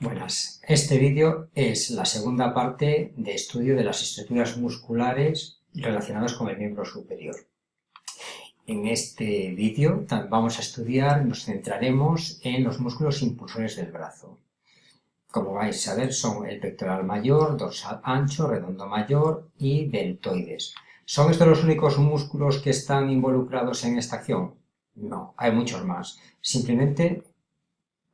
Buenas, este vídeo es la segunda parte de estudio de las estructuras musculares relacionadas con el miembro superior. En este vídeo vamos a estudiar, nos centraremos en los músculos impulsores del brazo. Como vais a ver son el pectoral mayor, dorsal ancho, redondo mayor y deltoides. ¿Son estos los únicos músculos que están involucrados en esta acción? No, hay muchos más. Simplemente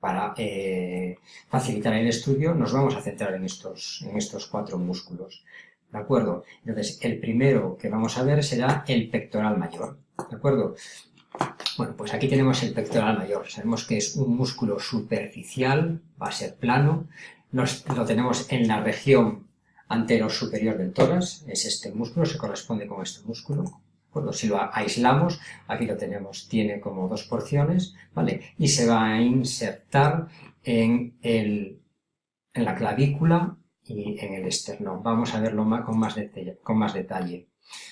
para eh, facilitar el estudio, nos vamos a centrar en estos, en estos cuatro músculos. ¿De acuerdo? Entonces, el primero que vamos a ver será el pectoral mayor. ¿De acuerdo? Bueno, pues aquí tenemos el pectoral mayor. Sabemos que es un músculo superficial, va a ser plano. Nos, lo tenemos en la región antero superior del tórax. Es este músculo, se corresponde con este músculo. Si lo aislamos, aquí lo tenemos, tiene como dos porciones, ¿vale? Y se va a insertar en, el, en la clavícula y en el esternón. Vamos a verlo con más detalle, con más detalle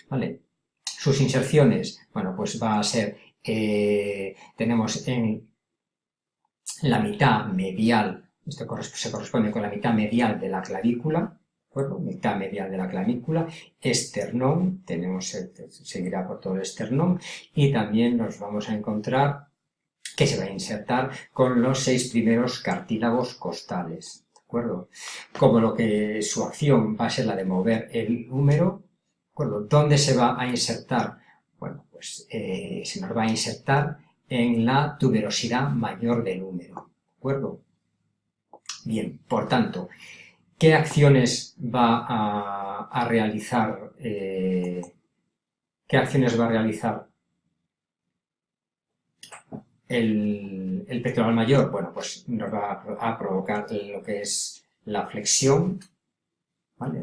¿vale? Sus inserciones, bueno, pues va a ser, eh, tenemos en la mitad medial, esto se corresponde con la mitad medial de la clavícula, mitad medial de la clavícula, esternón, tenemos, seguirá por todo el esternón, y también nos vamos a encontrar que se va a insertar con los seis primeros cartílagos costales, ¿de acuerdo? Como lo que su acción va a ser la de mover el húmero, ¿de acuerdo? ¿Dónde se va a insertar? Bueno, pues eh, se nos va a insertar en la tuberosidad mayor del húmero, ¿de acuerdo? Bien, por tanto, qué acciones va a, realizar, eh, qué acciones va a realizar el, pectoral mayor, bueno, pues nos va a, provocar lo que es la flexión, ¿vale?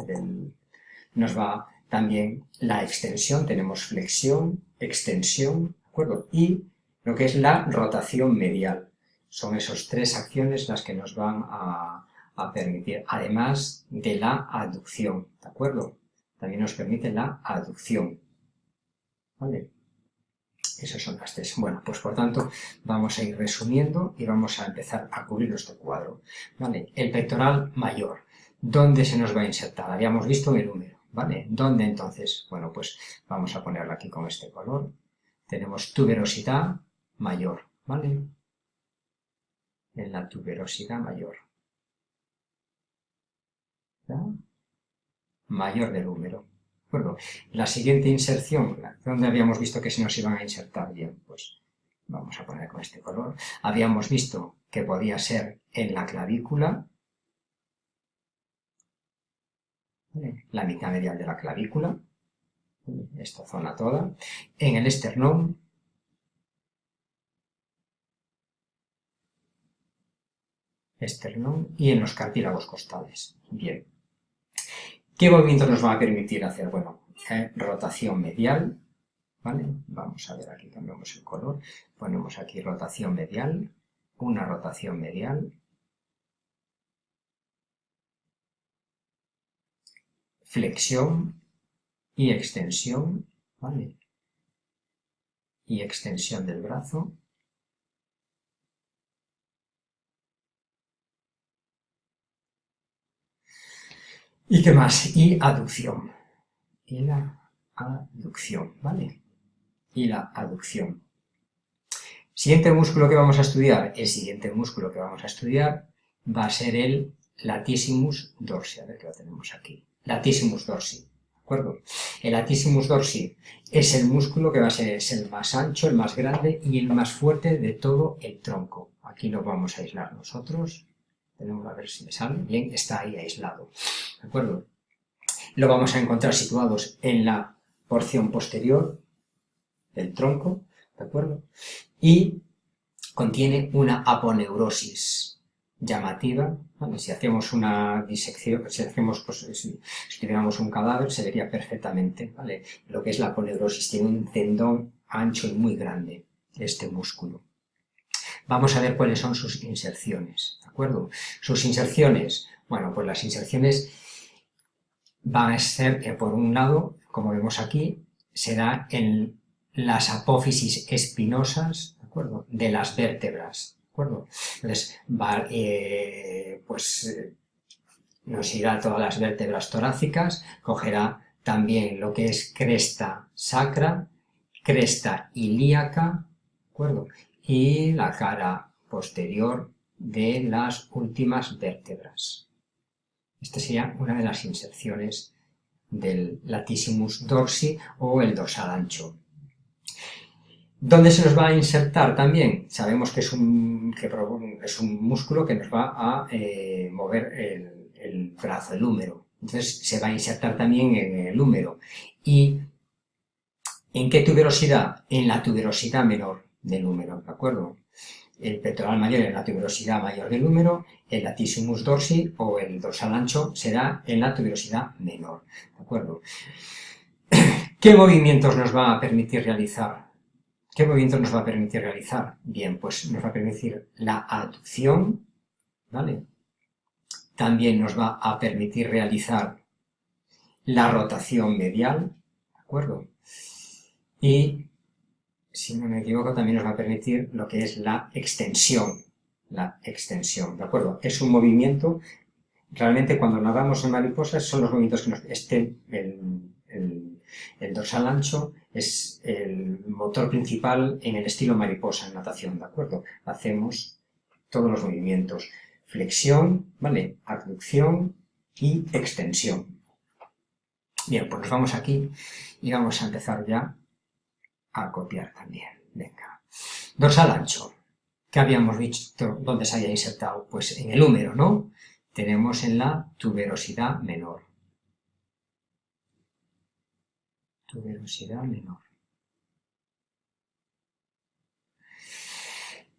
nos va también la extensión, tenemos flexión, extensión, ¿de acuerdo? Y lo que es la rotación medial. Son esas tres acciones las que nos van a, a permitir, además de la aducción, ¿de acuerdo? También nos permite la aducción, ¿vale? Esas son las tres. Bueno, pues por tanto vamos a ir resumiendo y vamos a empezar a cubrir nuestro cuadro, ¿vale? El pectoral mayor, ¿dónde se nos va a insertar? Habíamos visto el número, ¿vale? ¿Dónde entonces? Bueno, pues vamos a ponerlo aquí con este color. Tenemos tuberosidad mayor, ¿vale? En la tuberosidad mayor mayor del número. Bueno, la siguiente inserción, donde habíamos visto que se nos iban a insertar bien, pues vamos a poner con este color. Habíamos visto que podía ser en la clavícula, la mitad medial de la clavícula, esta zona toda, en el esternón, esternón. Y en los cartílagos costales. Bien. ¿Qué movimiento nos va a permitir hacer? Bueno, eh, rotación medial, ¿vale? Vamos a ver, aquí cambiamos el color, ponemos aquí rotación medial, una rotación medial, flexión y extensión, ¿vale? Y extensión del brazo, ¿Y qué más? Y aducción. Y la aducción, ¿vale? Y la aducción. Siguiente músculo que vamos a estudiar, el siguiente músculo que vamos a estudiar va a ser el latissimus dorsi, a ver que lo tenemos aquí. Latissimus dorsi, ¿de acuerdo? El latissimus dorsi es el músculo que va a ser es el más ancho, el más grande y el más fuerte de todo el tronco. Aquí lo vamos a aislar nosotros. Tenemos a ver si me sale. Bien, está ahí aislado. ¿De acuerdo? Lo vamos a encontrar situados en la porción posterior del tronco, ¿de acuerdo? Y contiene una aponeurosis llamativa, Si hacemos una disección, si hacemos, pues, si, tuviéramos un cadáver, se vería perfectamente, ¿vale? Lo que es la aponeurosis, tiene un tendón ancho y muy grande, este músculo. Vamos a ver cuáles son sus inserciones, ¿de acuerdo? Sus inserciones, bueno, pues las inserciones van a ser, por un lado, como vemos aquí, será en las apófisis espinosas, ¿de las vértebras, ¿de acuerdo? Entonces, va, eh, pues eh, nos irá todas las vértebras torácicas, cogerá también lo que es cresta sacra, cresta ilíaca, ¿de acuerdo? Y la cara posterior de las últimas vértebras. Esta sería una de las inserciones del latissimus dorsi o el dorsal ancho. ¿Dónde se nos va a insertar también? Sabemos que es un, es un músculo que nos va a eh, mover el, el, brazo, el húmero. Entonces se va a insertar también en el húmero. ¿Y en qué tuberosidad? En la tuberosidad menor del húmero, ¿de acuerdo? El pectoral mayor en la tuberosidad mayor del húmero, el latissimus dorsi o el dorsal ancho será en la tuberosidad menor, ¿de acuerdo? ¿Qué movimientos nos va a permitir realizar ¿Qué movimiento nos va a permitir realizar? Bien, pues nos va a permitir la aducción, ¿vale? También nos va a permitir realizar la rotación medial, ¿de acuerdo? Y, si no me equivoco, también nos va a permitir lo que es la extensión, la extensión, ¿de acuerdo? Es un movimiento, realmente cuando nadamos en mariposas son los movimientos que nos... Este, el dorsal ancho es el motor principal en el estilo mariposa en natación, ¿de acuerdo? Hacemos todos los movimientos. Flexión, ¿vale? Abducción y extensión. Bien, pues nos vamos aquí y vamos a empezar ya a copiar también. Venga. Dorsal ancho. ¿Qué habíamos visto? ¿Dónde se había insertado? Pues en el húmero, ¿no? Tenemos en la tuberosidad menor. velocidad menor.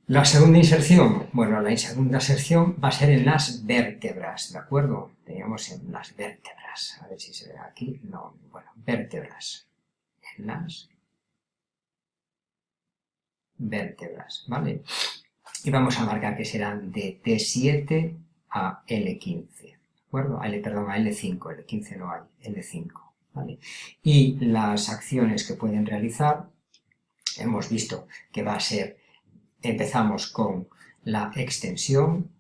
La segunda inserción, bueno, la segunda inserción va a ser en las vértebras, ¿de acuerdo? Teníamos en las vértebras, a ver si se ve aquí, no, bueno, vértebras, en las vértebras, ¿vale? Y vamos a marcar que serán de T7 a L15, ¿de acuerdo? L, perdón, a L5, L15 no hay, L5. Y las acciones que pueden realizar, hemos visto que va a ser, empezamos con la extensión,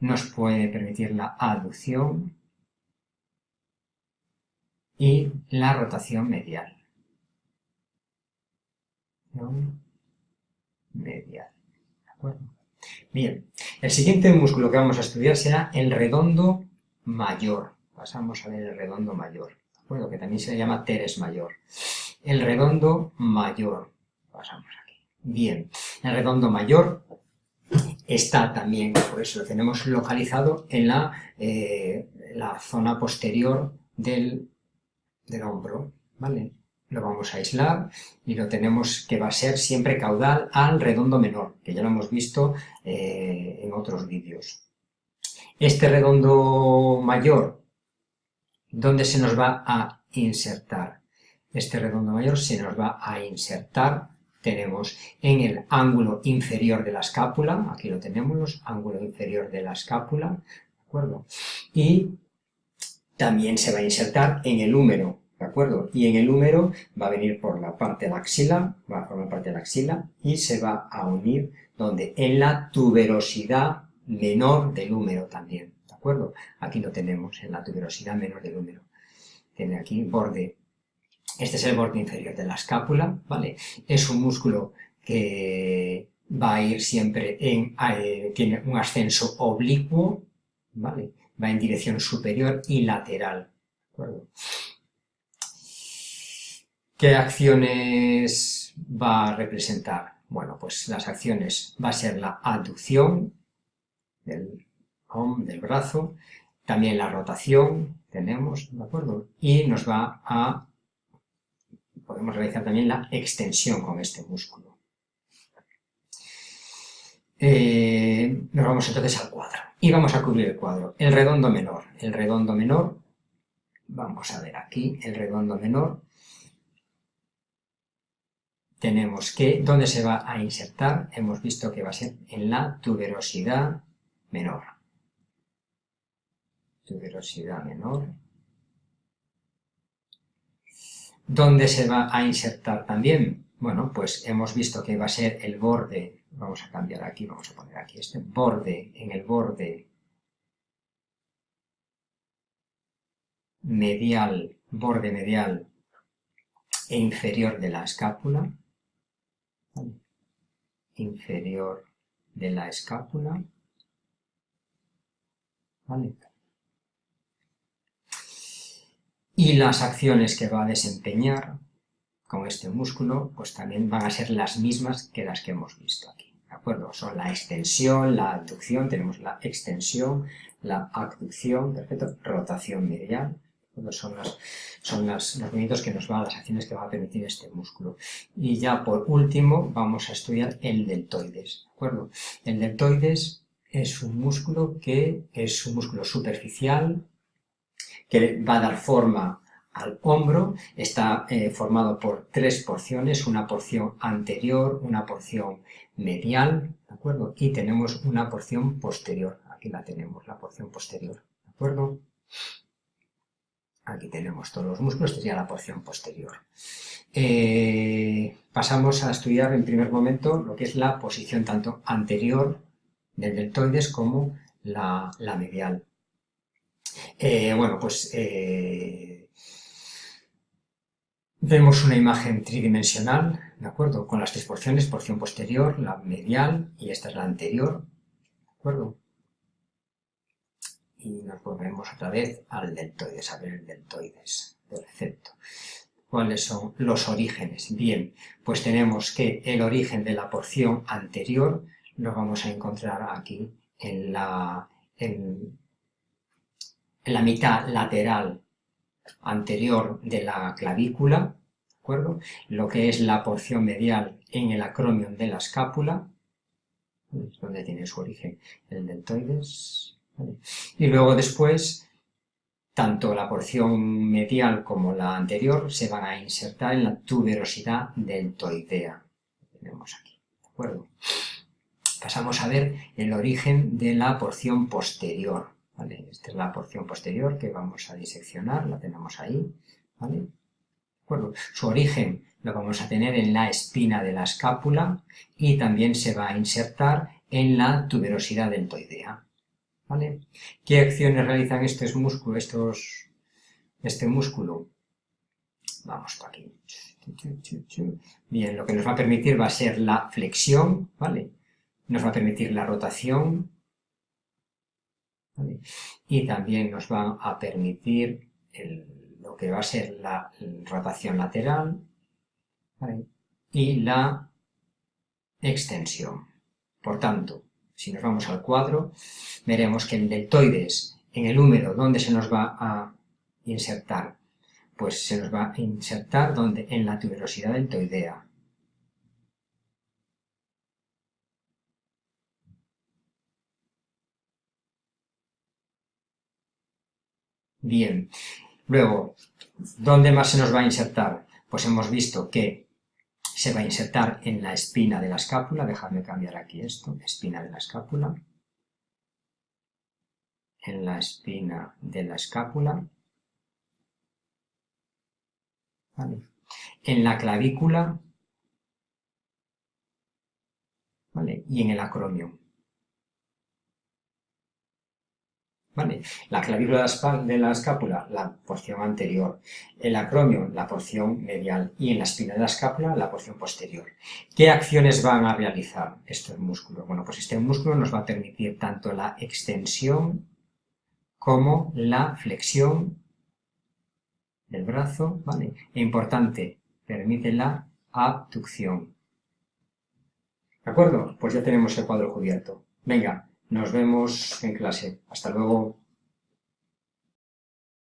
nos puede permitir la aducción y la rotación medial. Medial. ¿De acuerdo? Bien, el siguiente músculo que vamos a estudiar será el redondo mayor. Pasamos a ver el redondo mayor, ¿de acuerdo? Que también se llama teres mayor. El redondo mayor. Pasamos aquí. Bien, el redondo mayor está también, por eso lo tenemos localizado en la, eh, la zona posterior del, del hombro, ¿vale? lo vamos a aislar y lo tenemos que va a ser siempre caudal al redondo menor, que ya lo hemos visto eh, en otros vídeos. Este redondo mayor, ¿dónde se nos va a insertar? Este redondo mayor se nos va a insertar, tenemos en el ángulo inferior de la escápula, aquí lo tenemos, ángulo inferior de la escápula, ¿de acuerdo? Y también se va a insertar en el húmero, ¿de acuerdo? Y en el húmero va a venir por la parte de la axila, va a formar parte de la axila y se va a unir donde en la tuberosidad menor del húmero también, ¿de acuerdo? Aquí lo tenemos, en la tuberosidad menor del húmero. Tiene aquí borde, este es el borde inferior de la escápula, ¿vale? Es un músculo que va a ir siempre en, eh, tiene un ascenso oblicuo, ¿vale? Va en dirección superior y lateral. ¿Qué acciones va a representar? Bueno, pues las acciones va a ser la aducción del, del brazo, también la rotación, tenemos, ¿de acuerdo? Y nos va a, podemos realizar también la extensión con este músculo. Eh, nos vamos entonces al cuadro y vamos a cubrir el cuadro. El redondo menor, el redondo menor, vamos a ver aquí, el redondo menor, tenemos que, ¿dónde se va a insertar? Hemos visto que va a ser en la tuberosidad menor. Tuberosidad menor. ¿Dónde se va a insertar también? Bueno, pues hemos visto que va a ser el borde vamos a cambiar aquí, vamos a poner aquí este borde, en el borde medial, borde medial e inferior de la escápula, inferior de la escápula, Y las acciones que va a desempeñar con este músculo, pues también van a ser las mismas que las que hemos visto aquí, ¿de acuerdo? Son la extensión, la abducción, tenemos la extensión, la abducción, perfecto, rotación medial, son, las, son las, los movimientos que nos van, las acciones que va a permitir este músculo. Y ya por último vamos a estudiar el deltoides, ¿de acuerdo? El deltoides es un músculo que es un músculo superficial, que va a dar forma al hombro, está eh, formado por tres porciones, una porción anterior, una porción medial, ¿de acuerdo? Y tenemos una porción posterior, aquí la tenemos, la porción posterior, ¿de acuerdo? Aquí tenemos todos los músculos, sería la porción posterior. Eh, pasamos a estudiar en primer momento lo que es la posición tanto anterior del deltoides como la, medial. Eh, bueno, pues vemos una imagen tridimensional, ¿de acuerdo? Con las tres porciones, porción posterior, la medial y esta es la anterior, ¿de acuerdo? y nos volvemos otra vez al deltoides, a ver el deltoides. Perfecto. ¿Cuáles son los orígenes? Bien, pues tenemos que el origen de la porción anterior lo vamos a encontrar aquí en la, en, la mitad lateral anterior de la clavícula, ¿de acuerdo? Lo que es la porción medial en el acromion de la escápula, donde tiene su origen el deltoides, y luego después, tanto la porción medial como la anterior se van a insertar en la tuberosidad deltoidea. tenemos aquí, ¿de acuerdo? Pasamos a ver el origen de la porción posterior. ¿Vale? Esta es la porción posterior que vamos a diseccionar, la tenemos ahí. ¿vale? Su origen lo vamos a tener en la espina de la escápula y también se va a insertar en la tuberosidad deltoidea. ¿Qué acciones realizan estos músculos, estos, este músculo? Vamos por aquí. Bien, lo que nos va a permitir va a ser la flexión, ¿vale? Nos va a permitir la rotación, Y también nos va a permitir lo que va a ser la rotación lateral, Y la extensión. Por tanto, si nos vamos al cuadro, veremos que el deltoides, en el húmero, ¿dónde se nos va a insertar? Pues se nos va a insertar donde en la tuberosidad deltoidea. Bien, luego, ¿dónde más se nos va a insertar? Pues hemos visto que se va a insertar en la espina de la escápula, dejadme cambiar aquí esto, espina de la escápula, en la espina de la escápula, en la clavícula. Y en el acromion. La clavícula de la escápula, la porción anterior, el acromio, la porción medial y en la espina de la escápula, la porción posterior. ¿Qué acciones van a realizar estos músculos? Bueno, pues este músculo nos va a permitir tanto la extensión como la flexión del brazo, ¿vale? E importante, permite la abducción. ¿De acuerdo? Pues ya tenemos el cuadro cubierto. Venga, nos vemos en clase. Hasta luego.